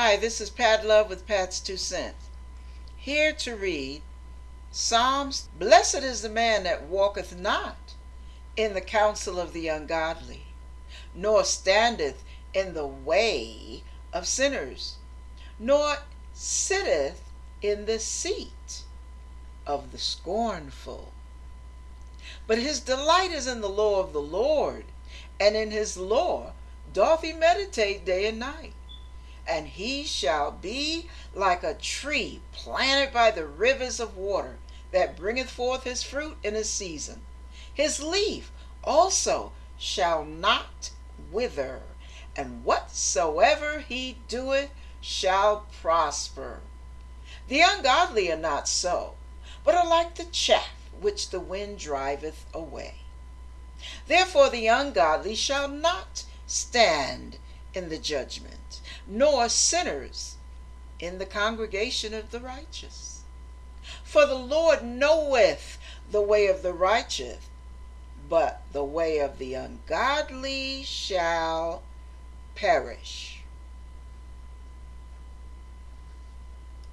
Hi, this is Pat Love with Pat's Two Cents. Here to read Psalms Blessed is the man that walketh not in the counsel of the ungodly, nor standeth in the way of sinners, nor sitteth in the seat of the scornful. But his delight is in the law of the Lord, and in his law doth he meditate day and night and he shall be like a tree planted by the rivers of water, that bringeth forth his fruit in his season. His leaf also shall not wither, and whatsoever he doeth shall prosper. The ungodly are not so, but are like the chaff which the wind driveth away. Therefore the ungodly shall not stand in the judgment, nor sinners in the congregation of the righteous. For the Lord knoweth the way of the righteous, but the way of the ungodly shall perish.